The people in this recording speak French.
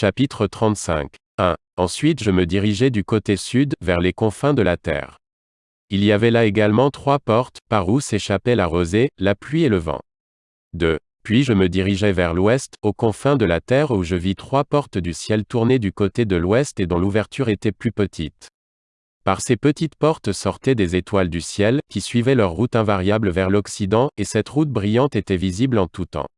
Chapitre 35. 1. Ensuite je me dirigeai du côté sud, vers les confins de la terre. Il y avait là également trois portes, par où s'échappaient la rosée, la pluie et le vent. 2. Puis je me dirigeai vers l'ouest, aux confins de la terre où je vis trois portes du ciel tournées du côté de l'ouest et dont l'ouverture était plus petite. Par ces petites portes sortaient des étoiles du ciel, qui suivaient leur route invariable vers l'Occident, et cette route brillante était visible en tout temps.